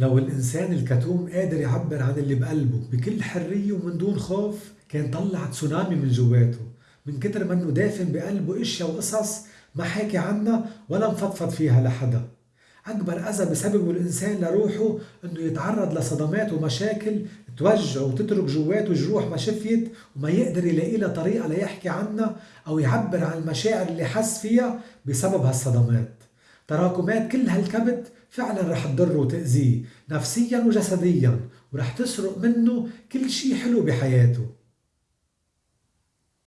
لو الإنسان الكتوم قادر يعبر عن اللي بقلبه بكل حرية ومن دون خوف كان طلع تسونامي من جواته. من كتر ما إنه دافن بقلبه اشياء وقصص ما حاكي عنها ولا مفضفض فيها لحدا. أكبر أذى بسببه الإنسان لروحه إنه يتعرض لصدمات ومشاكل توجعه وتترك جواته جروح ما شفيت وما يقدر يلاقي لها طريقة ليحكي عنها أو يعبر عن المشاعر اللي حس فيها بسبب هالصدمات. تراكمات كل هالكبت فعلا رح تضره وتأذيه نفسيا وجسديا ورح تسرق منه كل شي حلو بحياته.